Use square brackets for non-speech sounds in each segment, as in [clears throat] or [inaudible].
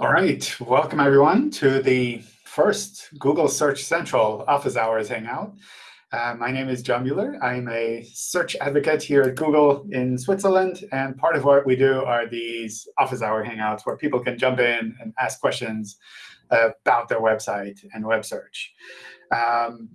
All right, welcome everyone to the first Google Search Central Office Hours Hangout. Uh, my name is John Mueller. I'm a search advocate here at Google in Switzerland. And part of what we do are these office hour hangouts where people can jump in and ask questions about their website and web search. Um,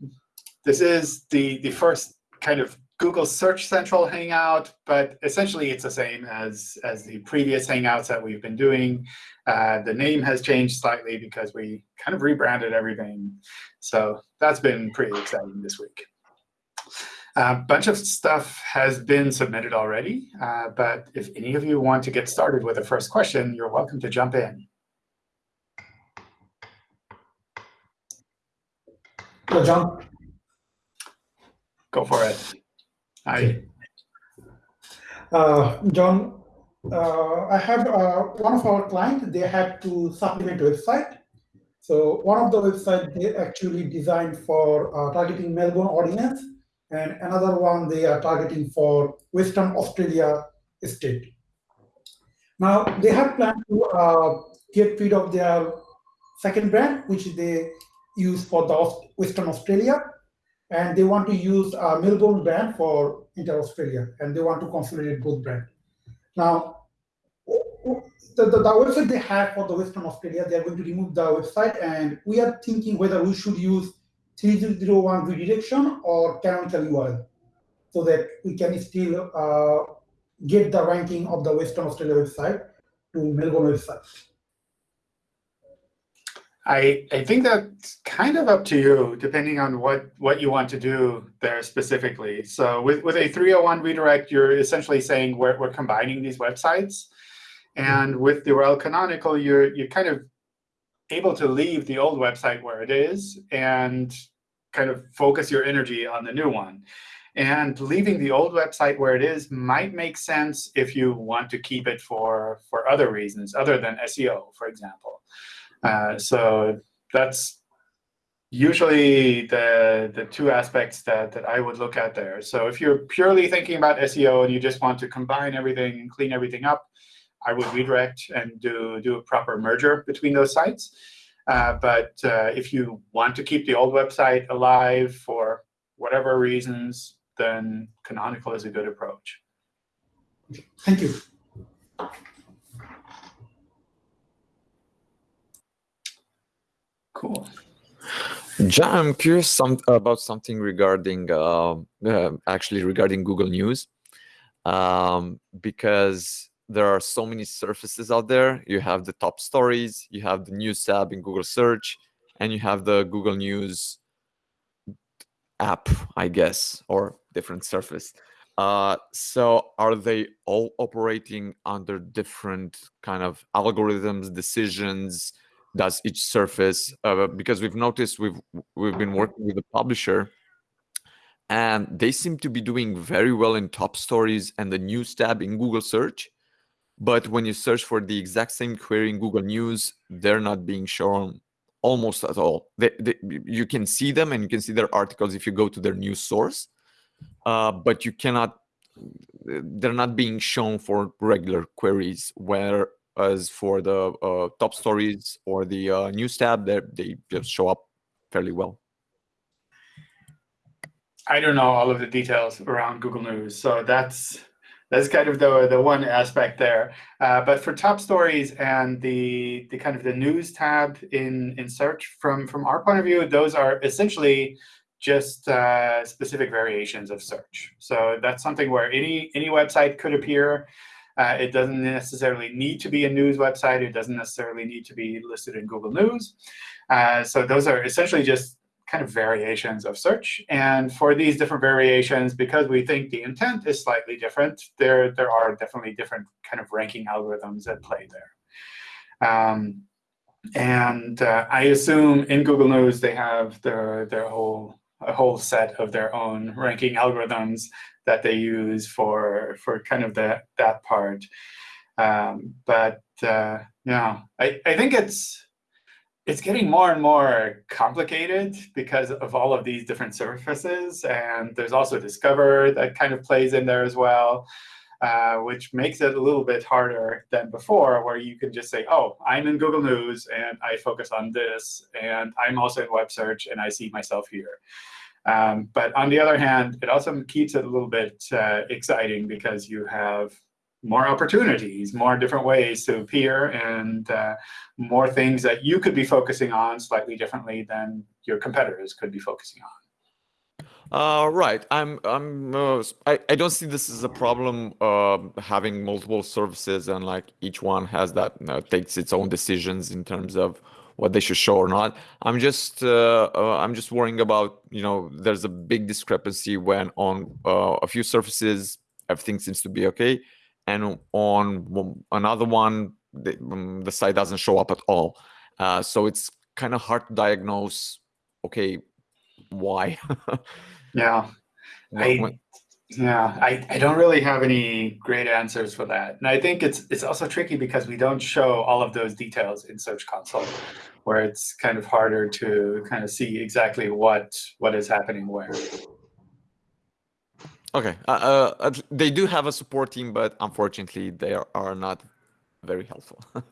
this is the, the first kind of Google Search Central Hangout, but essentially it's the same as, as the previous Hangouts that we've been doing. Uh, the name has changed slightly because we kind of rebranded everything. So that's been pretty exciting this week. A bunch of stuff has been submitted already, uh, but if any of you want to get started with the first question, you're welcome to jump in. Hello, John. Go for it. Hi. Uh, John, uh, I have uh, one of our clients, they had to supplement website. So one of the websites they actually designed for uh, targeting Melbourne audience, and another one they are targeting for Western Australia state. Now they have planned to uh, get rid of their second brand, which they use for the Western Australia, and they want to use a Melbourne brand for Inter-Australia, and they want to consolidate both brands. Now, the, the, the, website they have for the Western Australia, they're going to remove the website, and we are thinking whether we should use 3001 redirection or canonical URL, so that we can still uh, get the ranking of the Western Australia website to Melbourne website. I, I think that's kind of up to you, depending on what, what you want to do there specifically. So with, with a 301 redirect, you're essentially saying we're, we're combining these websites. And with the URL canonical, you're, you're kind of able to leave the old website where it is and kind of focus your energy on the new one. And leaving the old website where it is might make sense if you want to keep it for, for other reasons, other than SEO, for example. Uh, so that's usually the, the two aspects that, that I would look at there. So if you're purely thinking about SEO and you just want to combine everything and clean everything up, I would redirect and do, do a proper merger between those sites. Uh, but uh, if you want to keep the old website alive for whatever reasons, then Canonical is a good approach. Thank you. Cool. John, I'm curious some, about something regarding, uh, uh, actually regarding Google News, um, because there are so many surfaces out there. You have the top stories, you have the news tab in Google Search, and you have the Google News app, I guess, or different surface. Uh, so are they all operating under different kind of algorithms, decisions, does each surface uh, because we've noticed we've we've been working with a publisher and they seem to be doing very well in top stories and the news tab in Google search but when you search for the exact same query in Google News they're not being shown almost at all. They, they, you can see them and you can see their articles if you go to their news source uh, but you cannot they're not being shown for regular queries where as for the uh, top stories or the uh, news tab, they just show up fairly well. I don't know all of the details around Google News, so that's that's kind of the the one aspect there. Uh, but for top stories and the the kind of the news tab in in search, from from our point of view, those are essentially just uh, specific variations of search. So that's something where any any website could appear. Uh, it doesn't necessarily need to be a news website. It doesn't necessarily need to be listed in Google News. Uh, so those are essentially just kind of variations of search. And for these different variations, because we think the intent is slightly different, there, there are definitely different kind of ranking algorithms at play there. Um, and uh, I assume in Google News they have their, their whole a whole set of their own ranking algorithms that they use for for kind of that that part. Um, but uh, yeah, I, I think it's it's getting more and more complicated because of all of these different surfaces. And there's also Discover that kind of plays in there as well. uh, which makes it a little bit harder than before, where you can just say, oh, I'm in Google News, and I focus on this, and I'm also in web search, and I see myself here. Um, but on the other hand, it also keeps it a little bit uh, exciting because you have more opportunities, more different ways to appear, and uh, more things that you could be focusing on slightly differently than your competitors could be focusing on. Uh, right. I'm. I'm. Uh, I. I don't see this as a problem. Uh, having multiple services and like each one has that uh, takes its own decisions in terms of what they should show or not. I'm just. Uh, uh, I'm just worrying about. You know, there's a big discrepancy when on uh, a few surfaces everything seems to be okay, and on another one the, um, the site doesn't show up at all. Uh, so it's kind of hard to diagnose. Okay, why? [laughs] Yeah. I, yeah, I, I don't really have any great answers for that. And I think it's it's also tricky because we don't show all of those details in Search Console, where it's kind of harder to kind of see exactly what what is happening where. Okay, uh, uh, they do have a support team, but unfortunately, they are, are not very helpful. [laughs]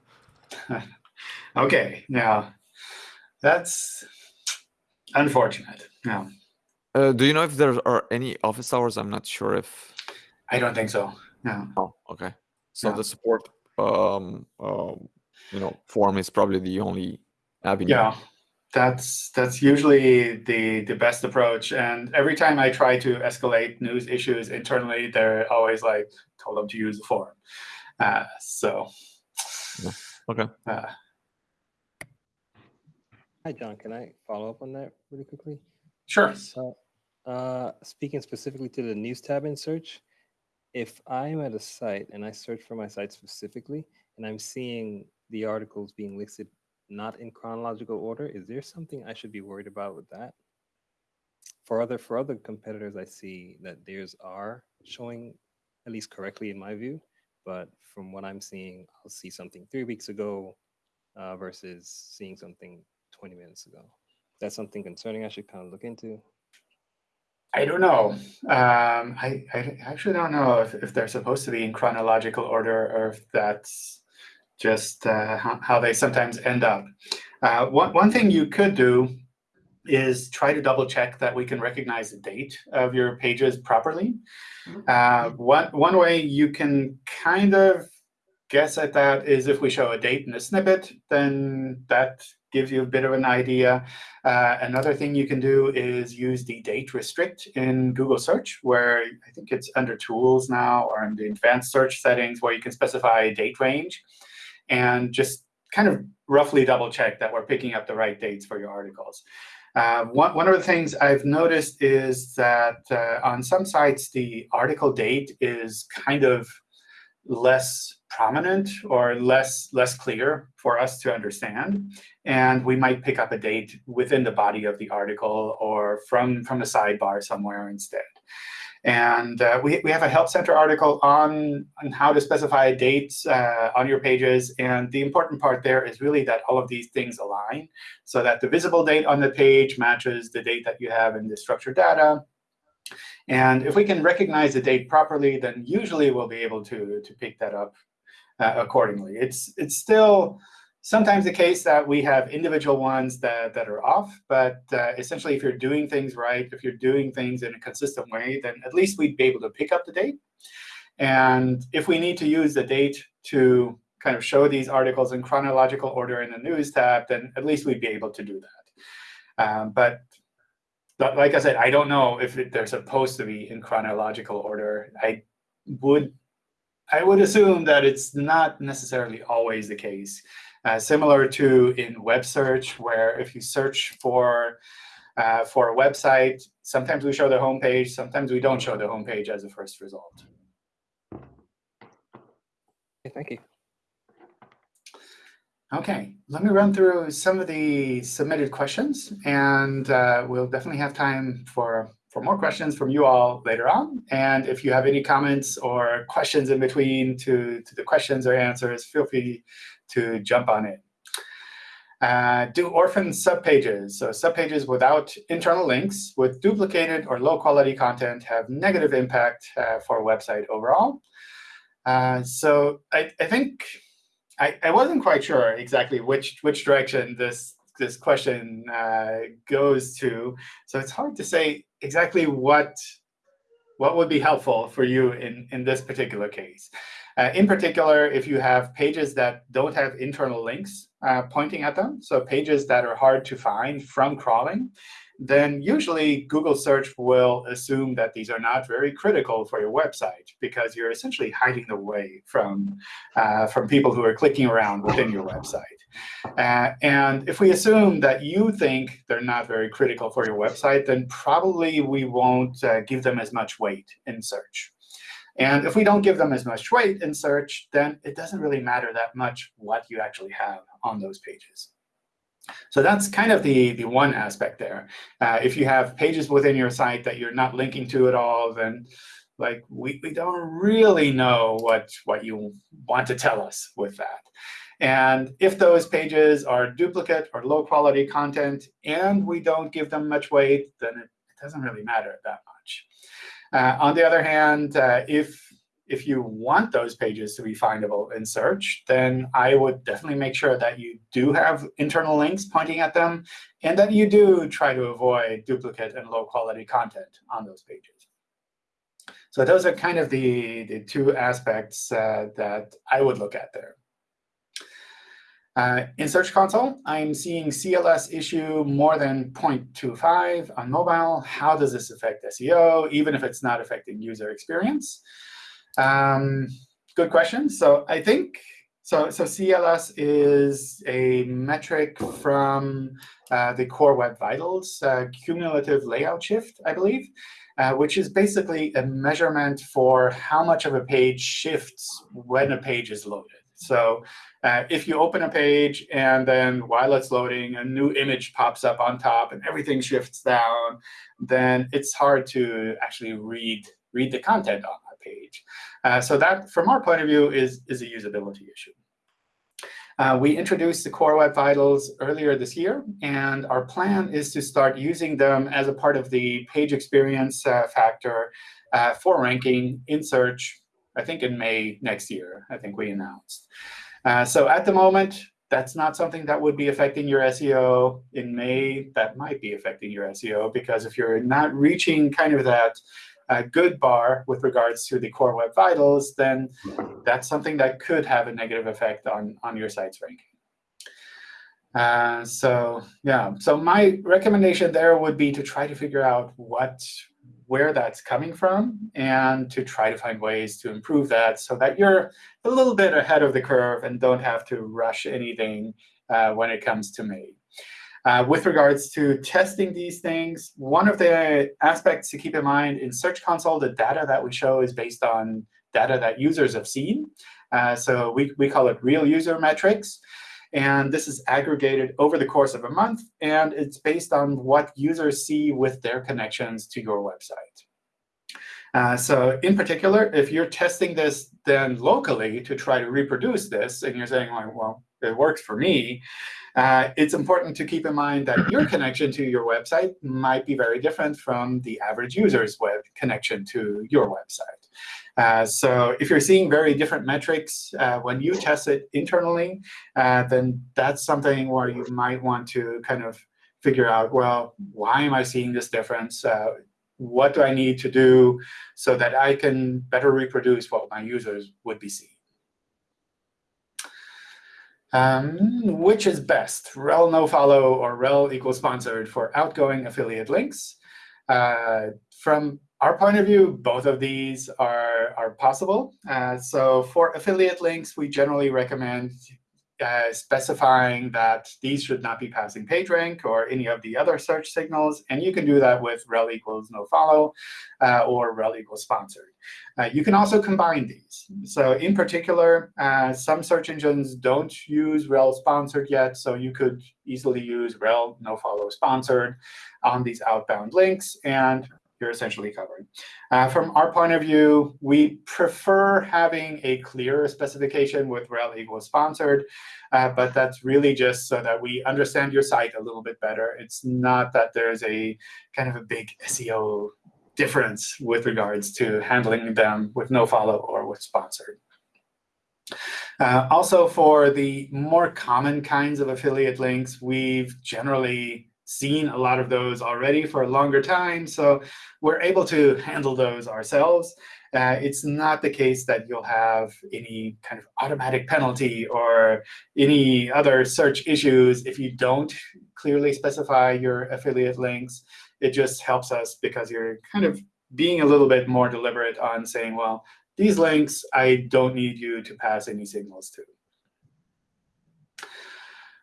[laughs] okay, yeah, that's unfortunate. Yeah. Uh, do you know if there are any office hours? I'm not sure if. I don't think so. No. Oh, okay. So the support, um, um, you know, form is probably the only avenue. Yeah, that's that's usually the the best approach. And every time I try to escalate news issues internally, they're always like told them to use the form." Uh, so. Yeah. Okay. Uh, Hi, John. Can I follow up on that really quickly? sure. So, uh, speaking specifically to the news tab in search, if I'm at a site and I search for my site specifically, and I'm seeing the articles being listed not in chronological order, is there something I should be worried about with that? For other for other competitors, I see that theirs are showing at least correctly in my view, but from what I'm seeing, I'll see something three weeks ago uh, versus seeing something 20 minutes ago. That's something concerning I should kind of look into. I don't know. Um, I, I actually don't know if, if they're supposed to be in chronological order or if that's just uh, how, how, they sometimes end up. Uh, one, one thing you could do is try to double check that we can recognize the date of your pages properly. Uh, one, one way you can kind of guess at that is if we show a date in a snippet, then that gives you a bit of an idea. Uh, another thing you can do is use the date restrict in Google search, where I think it's under tools now or in the advanced search settings where you can specify a date range and just kind of roughly double check that we're picking up the right dates for your articles. Uh, one, one of the things I've noticed is that uh, on some sites, the article date is kind of less prominent or less less clear for us to understand. And we might pick up a date within the body of the article or from, from the sidebar somewhere instead. And uh, we, we have a Help Center article on, on how to specify dates uh, on your pages. And the important part there is really that all of these things align so that the visible date on the page matches the date that you have in the structured data. And if we can recognize the date properly, then usually we'll be able to, to pick that up accordingly. It's, it's still sometimes the case that we have individual ones that, that are off. But uh, essentially, if you're doing things right, if you're doing things in a consistent way, then at least we'd be able to pick up the date. And if we need to use the date to kind of show these articles in chronological order in the News tab, then at least we'd be able to do that. Um, but like I said, I don't know if it, they're supposed to be in chronological order. I would I would assume that it's not necessarily always the case. Uh, similar to in web search, where if you search for uh, for a website, sometimes we show the home page, sometimes we don't show the home page as a first result. Okay, thank you. OK, let me run through some of the submitted questions. And uh, we'll definitely have time for for more questions from you all later on. And if you have any comments or questions in between to, to the questions or answers, feel free to jump on it. Uh, do orphan subpages, so subpages without internal links with duplicated or low quality content have negative impact uh, for a website overall? Uh, so I, I think I, I wasn't quite sure exactly which which direction this this question uh, goes to. So it's hard to say exactly what what would be helpful for you in, in this particular case. Uh, in particular, if you have pages that don't have internal links uh, pointing at them, so pages that are hard to find from crawling, then usually Google search will assume that these are not very critical for your website because you're essentially hiding away from, uh, from people who are clicking around within your website. Uh, and if we assume that you think they're not very critical for your website, then probably we won't uh, give them as much weight in search. And if we don't give them as much weight in search, then it doesn't really matter that much what you actually have on those pages. So that's kind of the, the one aspect there. Uh, if you have pages within your site that you're not linking to at all, then like we, we don't really know what, what you want to tell us with that. And if those pages are duplicate or low quality content and we don't give them much weight, then it, doesn't really matter that much. Uh, on the other hand, uh, if if you want those pages to be findable in search, then I would definitely make sure that you do have internal links pointing at them, and that you do try to avoid duplicate and low-quality content on those pages. So those are kind of the, the two aspects uh, that I would look at there. Uh, in Search Console, I'm seeing CLS issue more than 0.25 on mobile. How does this affect SEO, even if it's not affecting user experience? Um, good question. So I think so. So CLS is a metric from uh, the Core Web Vitals uh, cumulative layout shift, I believe, uh, which is basically a measurement for how much of a page shifts when a page is loaded. So uh, if you open a page and then while it's loading, a new image pops up on top and everything shifts down, then it's hard to actually read read the content on that page. Uh, so that, from our point of view, is, is a usability issue. Uh, we introduced the Core Web Vitals earlier this year, and our plan is to start using them as a part of the page experience uh, factor uh, for ranking in search, I think in May next year, I think we announced. Uh, so at the moment, that's not something that would be affecting your SEO. In May, that might be affecting your SEO, because if you're not reaching kind of that a good bar with regards to the core web vitals, then that's something that could have a negative effect on, on your site's ranking. Uh, so yeah, so my recommendation there would be to try to figure out what where that's coming from and to try to find ways to improve that so that you're a little bit ahead of the curve and don't have to rush anything uh, when it comes to May. Uh, with regards to testing these things, one of the aspects to keep in mind in Search Console, the data that we show is based on data that users have seen. Uh, so we, we call it real user metrics. And this is aggregated over the course of a month. And it's based on what users see with their connections to your website. Uh, so in particular, if you're testing this then locally to try to reproduce this, and you're saying, well, it works for me, uh, it's important to keep in mind that your connection to your website might be very different from the average user's web connection to your website. Uh, so if you're seeing very different metrics uh, when you test it internally, uh, then that's something where you might want to kind of figure out, well, why am I seeing this difference? What do I need to do so that I can better reproduce what my users would be seeing? Um, which is best, rel nofollow or rel equals sponsored for outgoing affiliate links? Uh, from our point of view, both of these are, are possible. Uh, so for affiliate links, we generally recommend uh, specifying that these should not be passing PageRank or any of the other search signals. And you can do that with rel equals nofollow uh, or rel equals sponsored. Uh, you can also combine these. So in particular, uh, some search engines don't use rel sponsored yet. So you could easily use rel nofollow sponsored on these outbound links. And you're essentially covering. Uh, from our point of view, we prefer having a clearer specification with rel equals sponsored. Uh, but that's really just so that we understand your site a little bit better. It's not that there's a kind of a big SEO difference with regards to handling them with nofollow or with sponsored. Uh, also, for the more common kinds of affiliate links, we've generally seen a lot of those already for a longer time. So we're able to handle those ourselves. Uh, it's not the case that you'll have any kind of automatic penalty or any other search issues if you don't clearly specify your affiliate links. It just helps us because you're kind of being a little bit more deliberate on saying, well, these links, I don't need you to pass any signals to.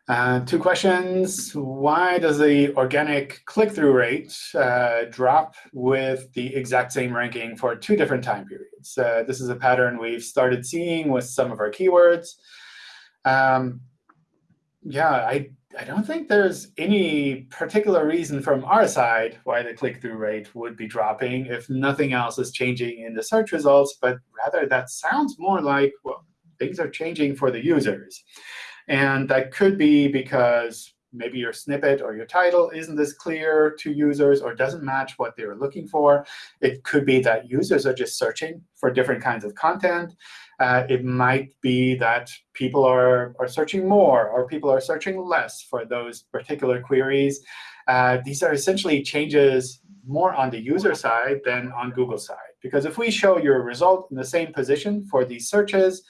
Uh, two questions. Why does the organic click-through rate uh, drop with the exact same ranking for two different time periods? Uh, this is a pattern we've started seeing with some of our keywords. Um, yeah, I, I don't think there's any particular reason from our side why the click-through rate would be dropping if nothing else is changing in the search results, but rather that sounds more like well, things are changing for the users. And that could be because maybe your snippet or your title isn't as clear to users or doesn't match what they're looking for. It could be that users are just searching for different kinds of content. Uh, it might be that people are, are searching more or people are searching less for those particular queries. Uh, these are essentially changes more on the user side than on Google side. Because if we show your result in the same position for these searches,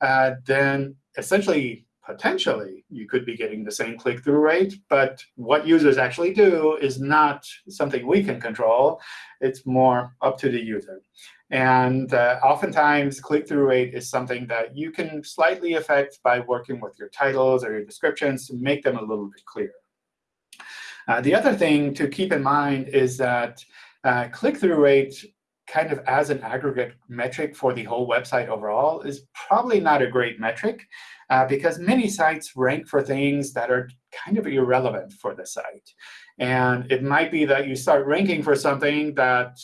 uh, then essentially potentially you could be getting the same click-through rate. But what users actually do is not something we can control. It's more up to the user. And uh, oftentimes, click-through rate is something that you can slightly affect by working with your titles or your descriptions to make them a little bit clearer. Uh, the other thing to keep in mind is that uh, click-through rate kind of as an aggregate metric for the whole website overall is probably not a great metric uh, because many sites rank for things that are kind of irrelevant for the site. And it might be that you start ranking for something that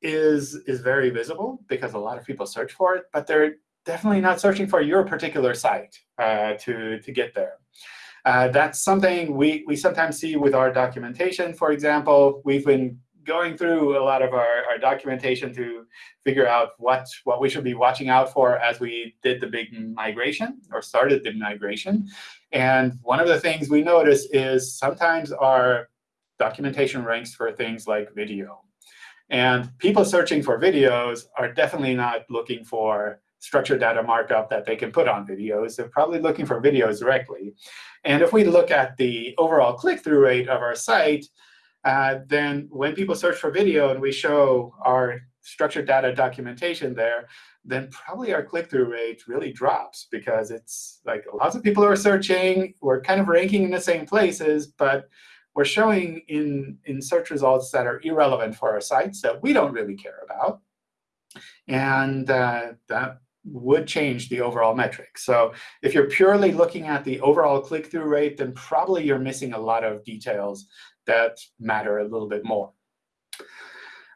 is, is very visible because a lot of people search for it, but they're definitely not searching for your particular site uh, to, to get there. Uh, that's something we, we sometimes see with our documentation, for example. We've been going through a lot of our, our documentation to figure out what, what we should be watching out for as we did the big migration or started the migration. And one of the things we notice is sometimes our documentation ranks for things like video. And people searching for videos are definitely not looking for structured data markup that they can put on videos. They're probably looking for videos directly. And if we look at the overall click-through rate of our site, uh, then when people search for video and we show our structured data documentation there, then probably our click-through rate really drops because it's like lots of people are searching. We're kind of ranking in the same places, but we're showing in, in search results that are irrelevant for our sites that we don't really care about. And uh, that would change the overall metric. So if you're purely looking at the overall click-through rate, then probably you're missing a lot of details that matter a little bit more.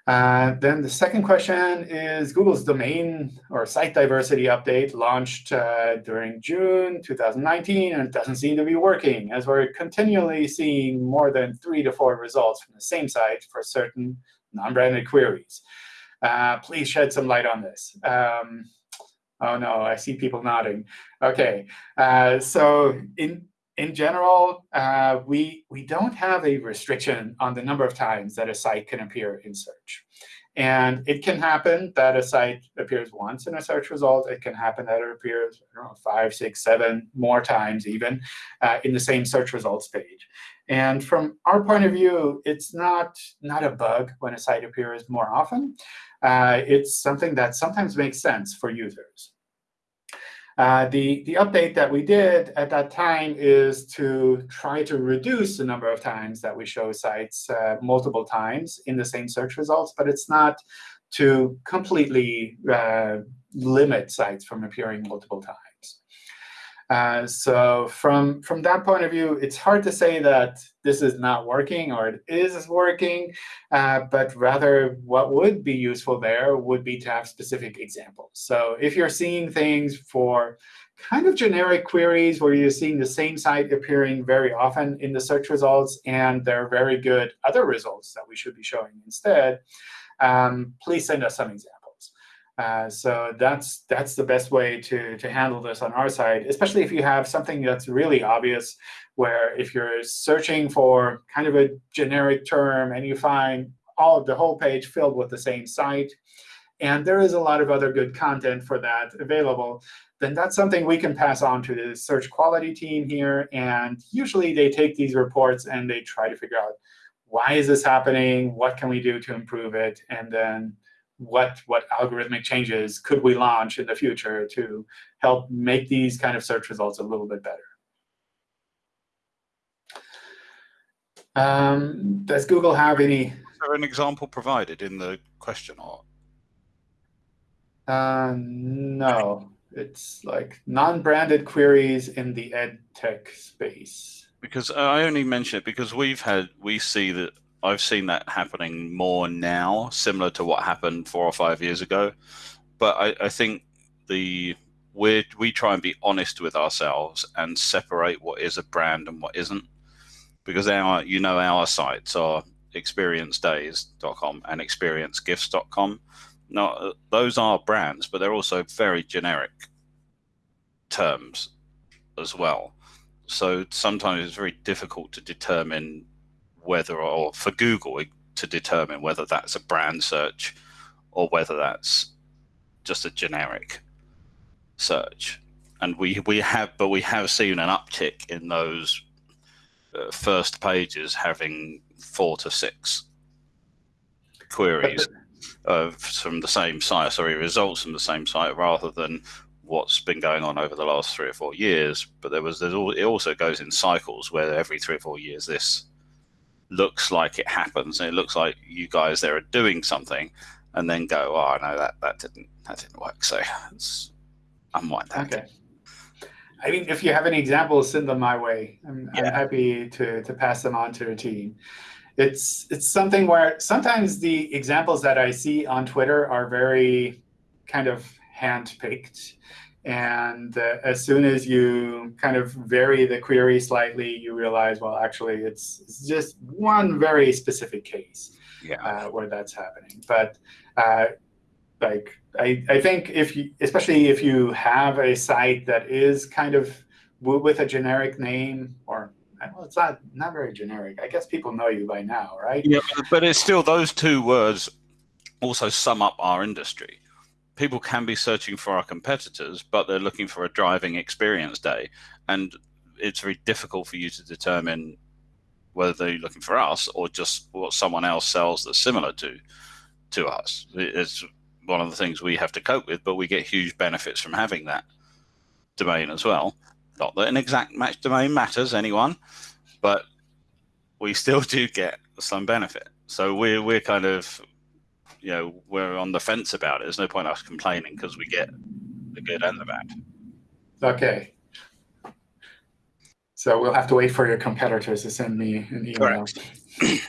Uh, then the second question is Google's domain or site diversity update launched uh, during June 2019, and it doesn't seem to be working, as we're continually seeing more than three to four results from the same site for certain non-branded queries. Uh, please shed some light on this. Um, oh, no, I see people nodding. OK, uh, so in in general, uh, we, we don't have a restriction on the number of times that a site can appear in search. And it can happen that a site appears once in a search result. It can happen that it appears know, five, six, seven more times even uh, in the same search results page. And from our point of view, it's not, not a bug when a site appears more often. Uh, it's something that sometimes makes sense for users. Uh, the, the update that we did at that time is to try to reduce the number of times that we show sites uh, multiple times in the same search results, but it's not to completely uh, limit sites from appearing multiple times. Uh, so from, from that point of view, it's hard to say that this is not working or it is working. Uh, but rather, what would be useful there would be to have specific examples. So if you're seeing things for kind of generic queries where you're seeing the same site appearing very often in the search results, and there are very good other results that we should be showing instead, um, please send us some examples. Uh, so that's that's the best way to to handle this on our side, especially if you have something that's really obvious, where if you're searching for kind of a generic term and you find all of the whole page filled with the same site, and there is a lot of other good content for that available, then that's something we can pass on to the search quality team here. And usually they take these reports and they try to figure out why is this happening, what can we do to improve it, and then what what algorithmic changes could we launch in the future to help make these kind of search results a little bit better. Um, does Google have any? Is there an example provided in the question or? Uh, no, it's like non-branded queries in the ed tech space. Because I only mention it because we've had we see that I've seen that happening more now, similar to what happened four or five years ago. But I, I think the we we try and be honest with ourselves and separate what is a brand and what isn't, because our you know our sites are experiencedays.com and experiencegifts.com. Now those are brands, but they're also very generic terms as well. So sometimes it's very difficult to determine whether, or for Google to determine whether that's a brand search or whether that's just a generic search. And we we have, but we have seen an uptick in those uh, first pages having four to six queries of from the same site, sorry, results from the same site, rather than what's been going on over the last three or four years. But there was there's all it also goes in cycles where every three or four years this looks like it happens and it looks like you guys there are doing something and then go oh no that that didn't that didn't work. So it's unwind that. Okay. I mean if you have any examples send them my way. I'm, yeah. I'm happy to to pass them on to the team. It's it's something where sometimes the examples that i see on twitter are very kind of hand-picked and uh, as soon as you kind of vary the query slightly, you realize, well, actually, it's, it's just one very specific case yeah. uh, where that's happening. But uh, like I, I think if you, especially if you have a site that is kind of with a generic name or well, it's not not very generic. I guess people know you by now, right? Yeah, but it's still those two words also sum up our industry people can be searching for our competitors, but they're looking for a driving experience day. And it's very difficult for you to determine whether they're looking for us or just what someone else sells that's similar to to us. It's one of the things we have to cope with, but we get huge benefits from having that domain as well. Not that an exact match domain matters anyone, but we still do get some benefit. So we're we're kind of you know we're on the fence about it. There's no point us complaining because we get the good and the bad. Okay. So we'll have to wait for your competitors to send me an email. [clears throat]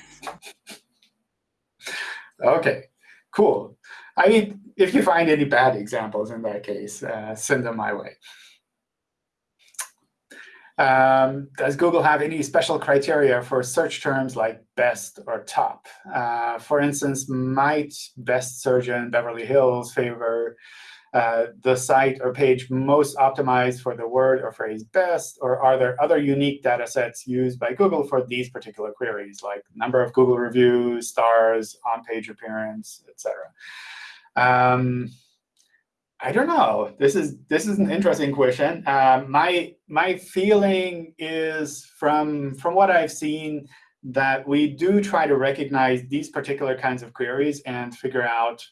okay, cool. I mean, if you find any bad examples in that case, uh, send them my way. Um, does Google have any special criteria for search terms like best or top? Uh, for instance, might best in Beverly Hills favor uh, the site or page most optimized for the word or phrase best? Or are there other unique data sets used by Google for these particular queries, like number of Google reviews, stars, on-page appearance, etc.? Um, I don't know. This is this is an interesting question. Uh, my my feeling is from from what I've seen that we do try to recognize these particular kinds of queries and figure out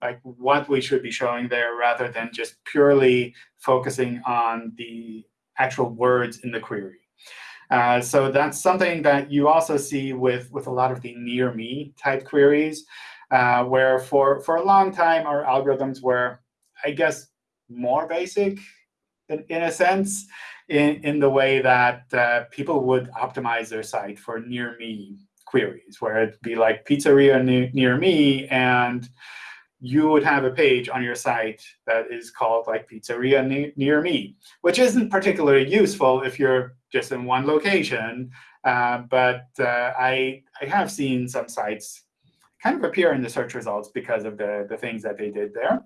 like what we should be showing there rather than just purely focusing on the actual words in the query. Uh, so that's something that you also see with, with a lot of the near me type queries, uh, where for, for a long time our algorithms were I guess, more basic in, in a sense, in, in the way that uh, people would optimize their site for near me queries, where it'd be like pizzeria near, near me, and you would have a page on your site that is called like pizzeria near, near me, which isn't particularly useful if you're just in one location. Uh, but uh, I, I have seen some sites kind of appear in the search results because of the, the things that they did there.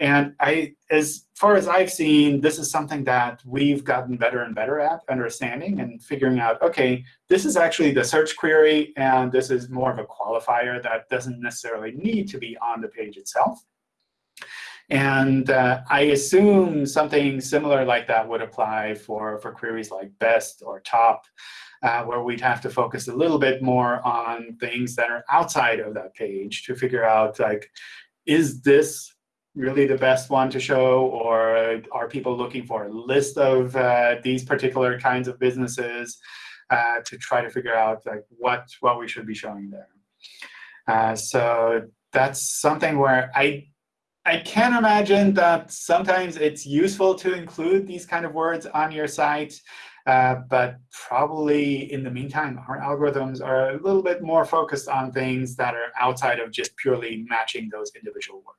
And I, as far as I've seen, this is something that we've gotten better and better at understanding and figuring out, OK, this is actually the search query, and this is more of a qualifier that doesn't necessarily need to be on the page itself. And uh, I assume something similar like that would apply for, for queries like best or top, uh, where we'd have to focus a little bit more on things that are outside of that page to figure out, like, is this really the best one to show, or are people looking for a list of uh, these particular kinds of businesses uh, to try to figure out like what what we should be showing there. Uh, so that's something where I I can imagine that sometimes it's useful to include these kind of words on your site, uh, but probably in the meantime, our algorithms are a little bit more focused on things that are outside of just purely matching those individual words.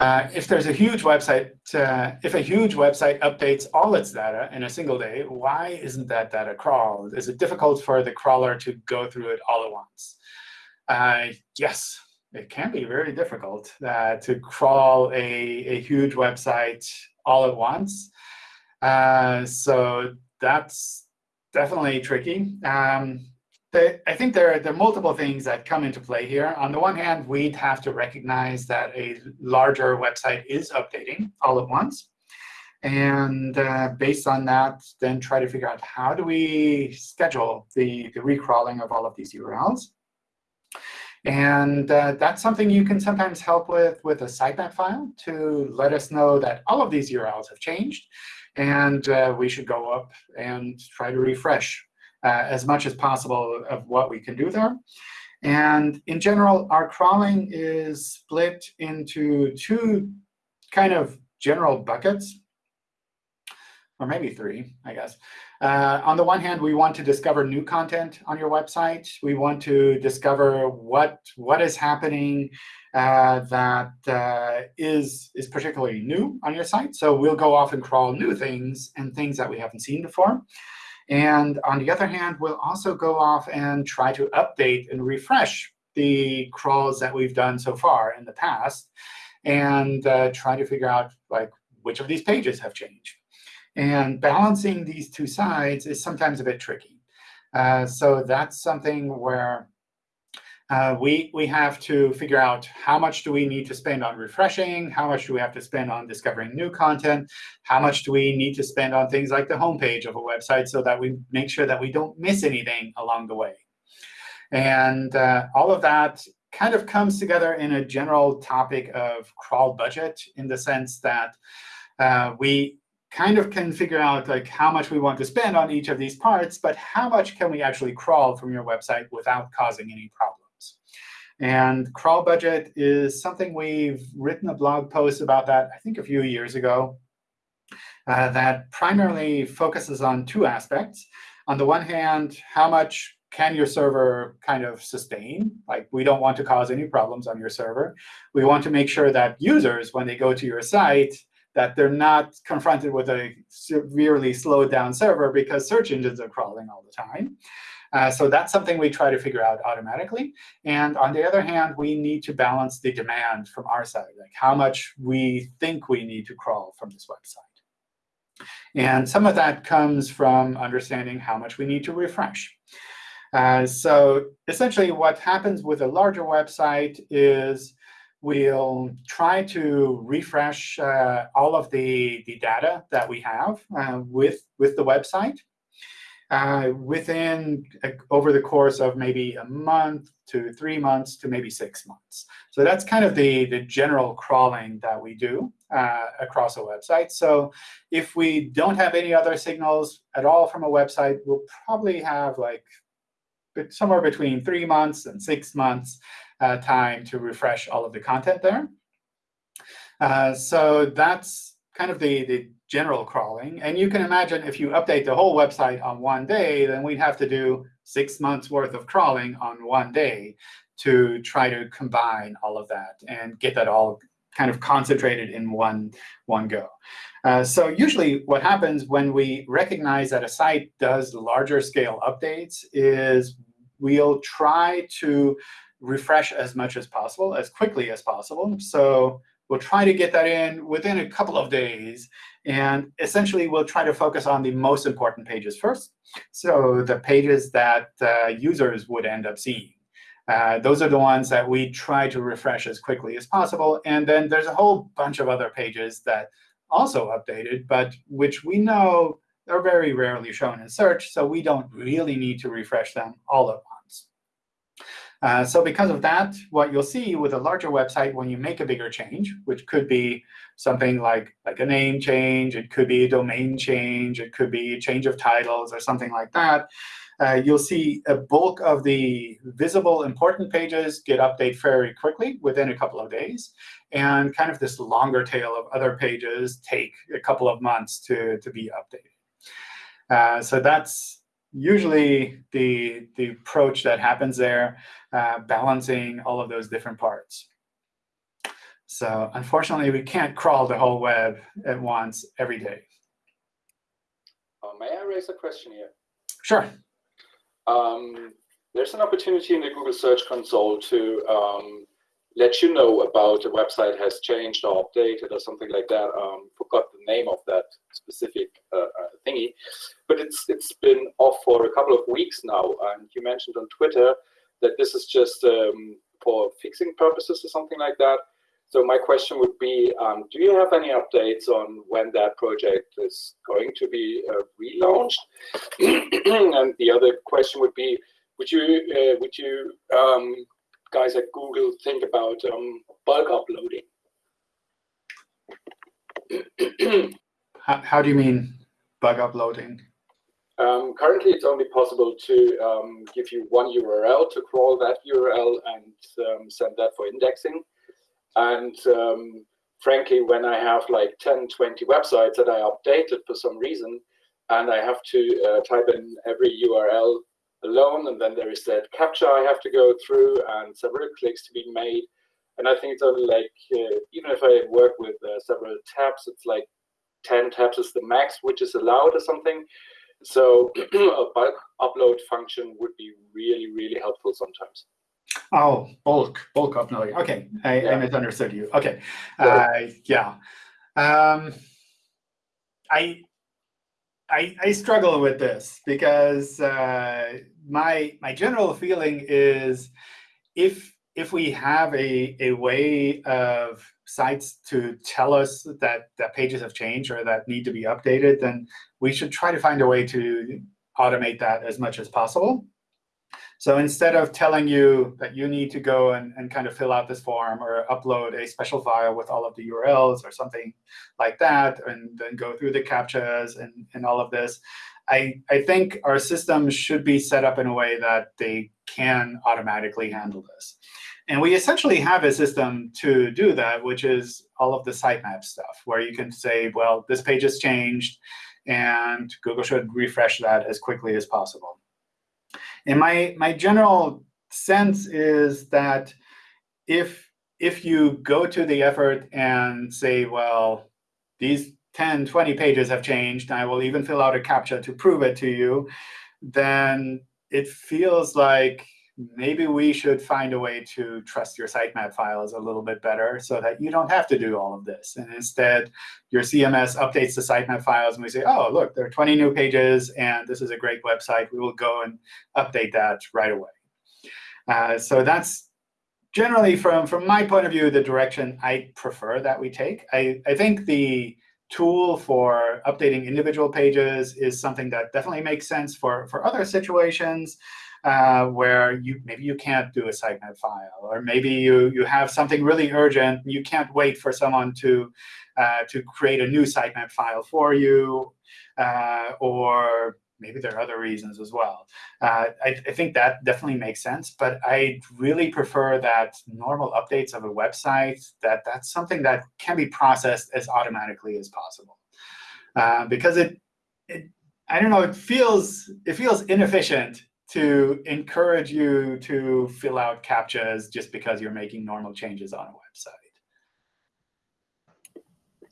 Uh, if there's a huge website, uh, if a huge website updates all its data in a single day, why isn't that data crawled? Is it difficult for the crawler to go through it all at once? Uh, yes, it can be very difficult uh, to crawl a, a huge website all at once. Uh, so that's definitely tricky. Um, I think there, there are multiple things that come into play here. On the one hand, we'd have to recognize that a larger website is updating all at once. And uh, based on that, then try to figure out how do we schedule the, the recrawling of all of these URLs. And uh, that's something you can sometimes help with with a sitemap file to let us know that all of these URLs have changed. And uh, we should go up and try to refresh uh, as much as possible of what we can do there. And in general, our crawling is split into two kind of general buckets, or maybe three, I guess. Uh, on the one hand, we want to discover new content on your website. We want to discover what what is happening uh, that uh, is is particularly new on your site. So we'll go off and crawl new things and things that we haven't seen before. And on the other hand, we'll also go off and try to update and refresh the crawls that we've done so far in the past and uh, try to figure out like which of these pages have changed. And balancing these two sides is sometimes a bit tricky. Uh, so that's something where uh, we, we have to figure out how much do we need to spend on refreshing, how much do we have to spend on discovering new content, how much do we need to spend on things like the homepage of a website so that we make sure that we don't miss anything along the way. And uh, all of that kind of comes together in a general topic of crawl budget in the sense that uh, we kind of can figure out like how much we want to spend on each of these parts, but how much can we actually crawl from your website without causing any problems? And crawl budget is something we've written a blog post about that, I think, a few years ago, uh, that primarily focuses on two aspects. On the one hand, how much can your server kind of sustain? Like, we don't want to cause any problems on your server. We want to make sure that users, when they go to your site, that they're not confronted with a severely slowed down server because search engines are crawling all the time. Uh, so that's something we try to figure out automatically. And on the other hand, we need to balance the demand from our side, like how much we think we need to crawl from this website. And some of that comes from understanding how much we need to refresh. Uh, so essentially, what happens with a larger website is We'll try to refresh uh, all of the, the data that we have uh, with, with the website uh, within uh, over the course of maybe a month to three months to maybe six months. So that's kind of the, the general crawling that we do uh, across a website. So if we don't have any other signals at all from a website, we'll probably have like somewhere between three months and six months time to refresh all of the content there. Uh, so that's kind of the, the general crawling. And you can imagine if you update the whole website on one day, then we'd have to do six months worth of crawling on one day to try to combine all of that and get that all kind of concentrated in one, one go. Uh, so usually what happens when we recognize that a site does larger scale updates is we'll try to refresh as much as possible, as quickly as possible. So we'll try to get that in within a couple of days. And essentially, we'll try to focus on the most important pages first. So the pages that uh, users would end up seeing. Uh, those are the ones that we try to refresh as quickly as possible. And then there's a whole bunch of other pages that also updated, but which we know are very rarely shown in search. So we don't really need to refresh them all at once. Uh, so because of that, what you'll see with a larger website when you make a bigger change, which could be something like, like a name change, it could be a domain change, it could be a change of titles or something like that, uh, you'll see a bulk of the visible important pages get updated very quickly within a couple of days. And kind of this longer tail of other pages take a couple of months to, to be updated. Uh, so that's usually the, the approach that happens there, uh, balancing all of those different parts. So unfortunately, we can't crawl the whole web at once every day. Uh, may I raise a question here? Sure. Um, there's an opportunity in the Google Search Console to um, let you know about a website has changed or updated or something like that. Um, forgot the name of that specific uh, uh, thingy, but it's it's been off for a couple of weeks now. And you mentioned on Twitter that this is just um, for fixing purposes or something like that. So my question would be, um, do you have any updates on when that project is going to be uh, relaunched? [clears throat] and the other question would be, would you uh, would you um, guys at Google think about um, bulk uploading? [clears throat] how, how do you mean bug uploading? Um, currently, it's only possible to um, give you one URL to crawl that URL and um, send that for indexing. And um, frankly, when I have like 10, 20 websites that I updated for some reason, and I have to uh, type in every URL alone, and then there is that captcha I have to go through and several clicks to be made. And I think it's only like, uh, even if I work with uh, several tabs, it's like 10 tabs is the max, which is allowed or something. So [clears throat] a bulk upload function would be really, really helpful sometimes. Oh, bulk, bulk uploading. OK, I, yeah. I misunderstood you. OK, uh, yeah. Um, I, I, I struggle with this because uh, my my general feeling is if if we have a, a way of sites to tell us that, that pages have changed or that need to be updated, then we should try to find a way to automate that as much as possible. So instead of telling you that you need to go and, and kind of fill out this form or upload a special file with all of the URLs or something like that, and then go through the CAPTCHAs and, and all of this, I, I think our systems should be set up in a way that they can automatically handle this. And we essentially have a system to do that, which is all of the sitemap stuff, where you can say, well, this page has changed, and Google should refresh that as quickly as possible. And my, my general sense is that if, if you go to the effort and say, well, these 10, 20 pages have changed, I will even fill out a CAPTCHA to prove it to you, then it feels like maybe we should find a way to trust your sitemap files a little bit better so that you don't have to do all of this. And instead, your CMS updates the sitemap files, and we say, oh, look, there are 20 new pages, and this is a great website. We will go and update that right away. Uh, so that's generally, from, from my point of view, the direction I prefer that we take. I, I think the tool for updating individual pages is something that definitely makes sense for, for other situations uh, where you maybe you can't do a sitemap file, or maybe you you have something really urgent and you can't wait for someone to uh, to create a new sitemap file for you, uh, or maybe there are other reasons as well. Uh, I, I, think that definitely makes sense, but I really prefer that normal updates of a website, that that's something that can be processed as automatically as possible. Uh, because it, it, I don't know, it feels, it feels inefficient to encourage you to fill out CAPTCHAs just because you're making normal changes on a website.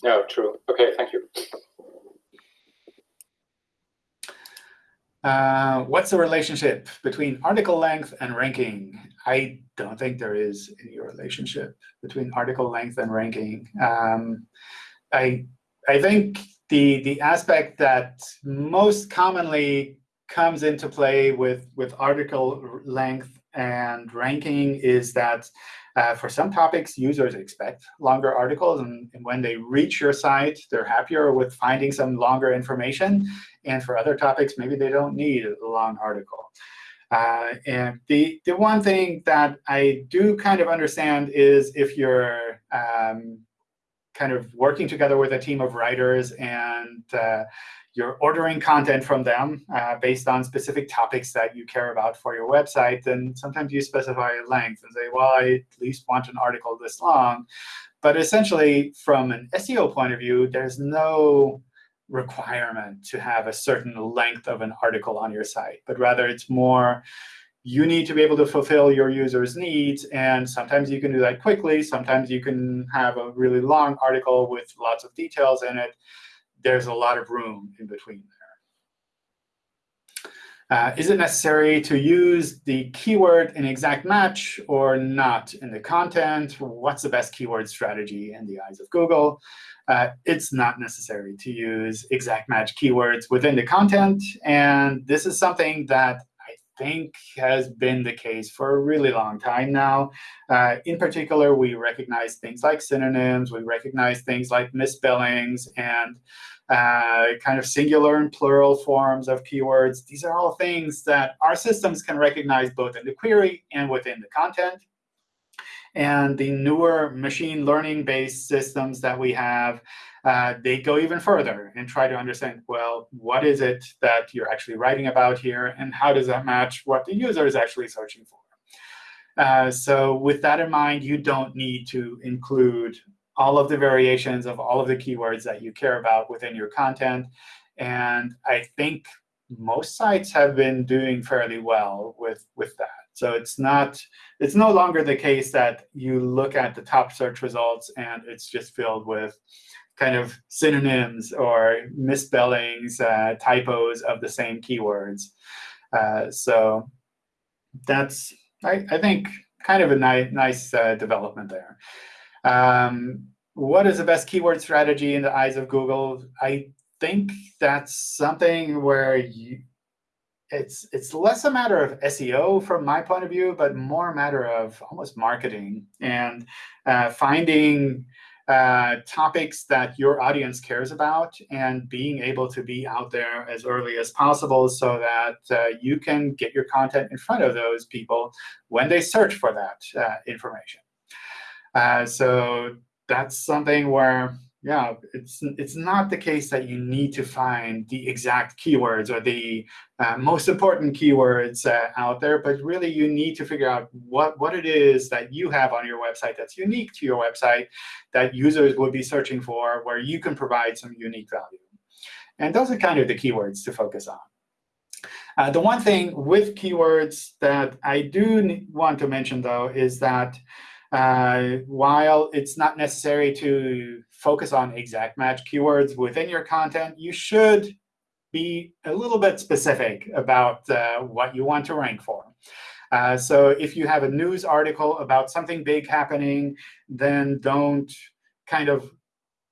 No, true. OK, thank you. Uh, what's the relationship between article length and ranking? I don't think there is any relationship between article length and ranking. Um, I I think the the aspect that most commonly comes into play with with article length and ranking is that uh, for some topics, users expect longer articles. And, and, when they reach your site, they're happier with finding some longer information. And for other topics, maybe they don't need a long article. Uh, and the, the one thing that I do kind of understand is if you're um, kind of working together with a team of writers and uh, you're ordering content from them uh, based on specific topics that you care about for your website, then sometimes you specify a length and say, well, I at least want an article this long. But essentially, from an SEO point of view, there's no requirement to have a certain length of an article on your site, but rather it's more you need to be able to fulfill your users' needs. And sometimes you can do that quickly. Sometimes you can have a really long article with lots of details in it there's a lot of room in between there. Uh, is it necessary to use the keyword in exact match or not in the content? What's the best keyword strategy in the eyes of Google? Uh, it's not necessary to use exact match keywords within the content. And this is something that I think has been the case for a really long time now. Uh, in particular, we recognize things like synonyms. We recognize things like misspellings. And uh, kind of singular and plural forms of keywords. These are all things that our systems can recognize both in the query and within the content. And the newer machine learning-based systems that we have, uh, they go even further and try to understand, well, what is it that you're actually writing about here, and how does that match what the user is actually searching for? Uh, so with that in mind, you don't need to include all of the variations of all of the keywords that you care about within your content. And I think most sites have been doing fairly well with, with that. So it's not it's no longer the case that you look at the top search results and it's just filled with kind of synonyms or misspellings, uh, typos of the same keywords. Uh, so that's, I, I, think, kind of a ni nice uh, development there. Um, what is the best keyword strategy in the eyes of Google? I think that's something where you, it's it's less a matter of SEO from my point of view, but more a matter of almost marketing and uh, finding uh, topics that your audience cares about and being able to be out there as early as possible so that uh, you can get your content in front of those people when they search for that uh, information. Uh, so that's something where, yeah, it's it's not the case that you need to find the exact keywords or the uh, most important keywords uh, out there, but really you need to figure out what, what it is that you have on your website that's unique to your website that users will be searching for, where you can provide some unique value. And those are kind of the keywords to focus on. Uh, the one thing with keywords that I do want to mention, though, is that uh, while it's not necessary to focus on exact match keywords within your content, you should be a little bit specific about uh, what you want to rank for. Uh, so if you have a news article about something big happening, then don't kind of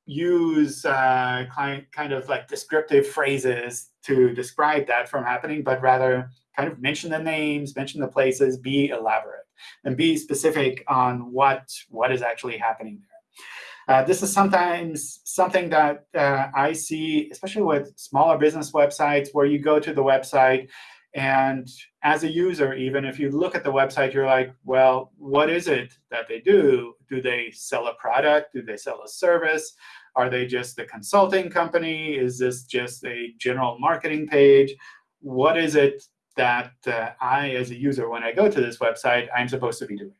use uh, kind, kind of like descriptive phrases to describe that from happening, but rather kind of mention the names, mention the places, be elaborate and be specific on what, what is actually happening there. Uh, this is sometimes something that uh, I see, especially with smaller business websites, where you go to the website, and as a user, even if you look at the website, you're like, well, what is it that they do? Do they sell a product? Do they sell a service? Are they just a consulting company? Is this just a general marketing page? What is it that uh, I, as a user, when I go to this website, I'm supposed to be doing.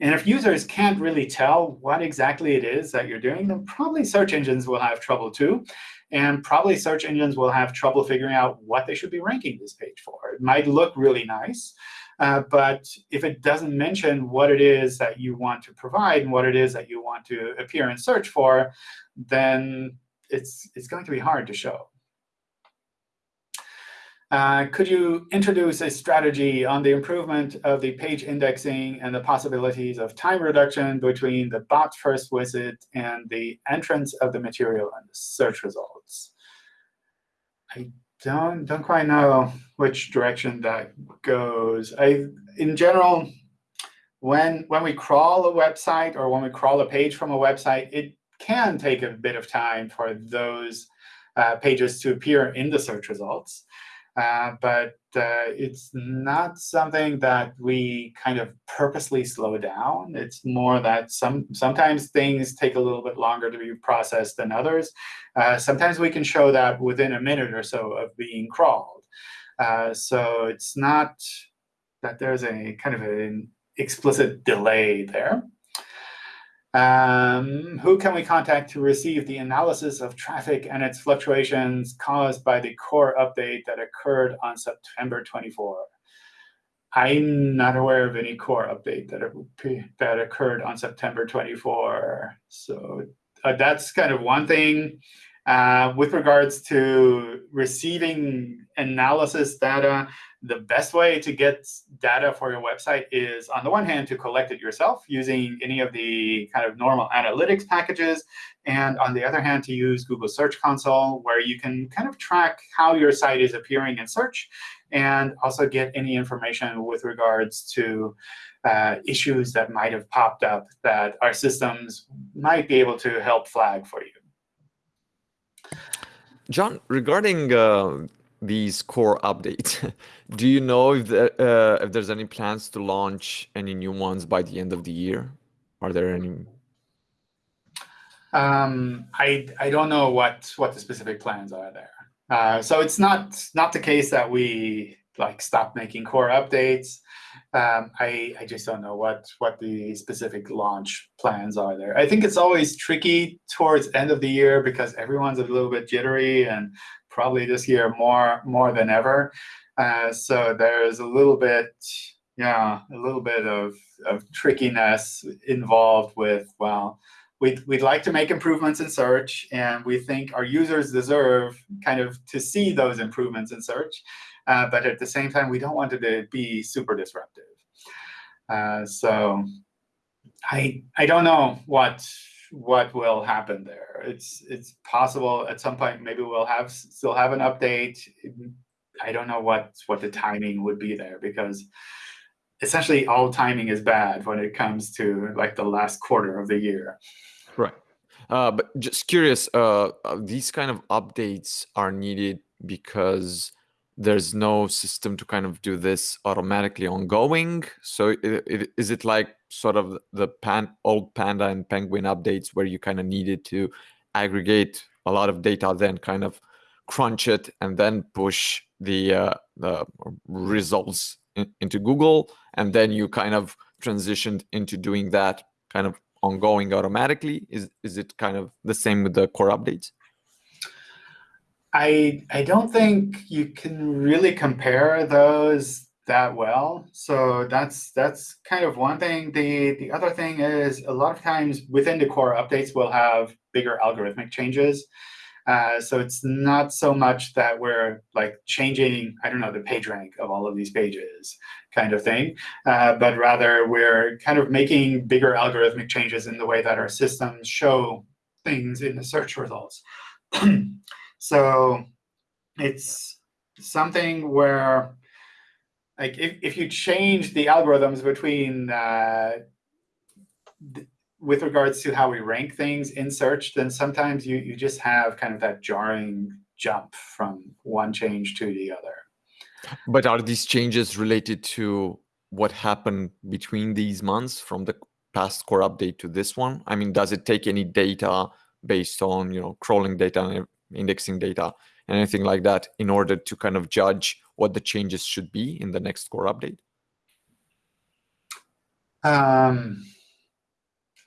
And if users can't really tell what exactly it is that you're doing, then probably search engines will have trouble too. And probably search engines will have trouble figuring out what they should be ranking this page for. It might look really nice, uh, but if it doesn't mention what it is that you want to provide and what it is that you want to appear in search for, then it's, it's going to be hard to show. Uh, could you introduce a strategy on the improvement of the page indexing and the possibilities of time reduction between the bot first visit and the entrance of the material and the search results? I don't don't quite know which direction that goes. I in general, when when we crawl a website or when we crawl a page from a website, it can take a bit of time for those uh, pages to appear in the search results. Uh, but uh, it's not something that we kind of purposely slow down. It's more that some sometimes things take a little bit longer to be processed than others. Uh, sometimes we can show that within a minute or so of being crawled. Uh, so it's not that there's a kind of an explicit delay there. Um, who can we contact to receive the analysis of traffic and its fluctuations caused by the core update that occurred on September 24? I'm not aware of any core update that, that occurred on September 24. So uh, that's kind of one thing. Uh, with regards to receiving analysis data, the best way to get data for your website is, on the one hand, to collect it yourself using any of the kind of normal analytics packages, and on the other hand, to use Google Search Console, where you can kind of track how your site is appearing in search, and also get any information with regards to uh, issues that might have popped up that our systems might be able to help flag for you. John, regarding uh, these core updates. [laughs] Do you know if, the, uh, if there's any plans to launch any new ones by the end of the year? Are there any? Um, I I don't know what what the specific plans are there. Uh, so it's not not the case that we like stop making core updates. Um, I I just don't know what what the specific launch plans are there. I think it's always tricky towards end of the year because everyone's a little bit jittery and probably this year more more than ever. Uh, so there's a little bit, yeah, a little bit of, of trickiness involved with, well, we'd, we'd like to make improvements in search, and we think our users deserve kind of to see those improvements in search. Uh, but at the same time, we don't want it to be super disruptive. Uh, so I I don't know what what will happen there. It's it's possible at some point maybe we'll have still have an update. I don't know what what the timing would be there because essentially all timing is bad when it comes to like the last quarter of the year. Right. Uh, but just curious, uh, uh these kind of updates are needed because there's no system to kind of do this automatically ongoing. So it, it, is it like sort of the pan, old Panda and Penguin updates where you kind of needed to aggregate a lot of data, then kind of crunch it and then push the, uh, the results in, into Google, and then you kind of transitioned into doing that kind of ongoing automatically? Is is it kind of the same with the core updates? I I don't think you can really compare those that well. So that's that's kind of one thing. The the other thing is a lot of times within the core updates we'll have bigger algorithmic changes. Uh, so it's not so much that we're like changing, I don't know, the page rank of all of these pages kind of thing, uh, but rather we're kind of making bigger algorithmic changes in the way that our systems show things in the search results. [clears throat] So it's something where like if, if you change the algorithms between uh, with regards to how we rank things in search, then sometimes you, you just have kind of that jarring jump from one change to the other. But are these changes related to what happened between these months from the past core update to this one? I mean, does it take any data based on, you know, crawling data indexing data, and anything like that in order to kind of judge what the changes should be in the next core update? Um,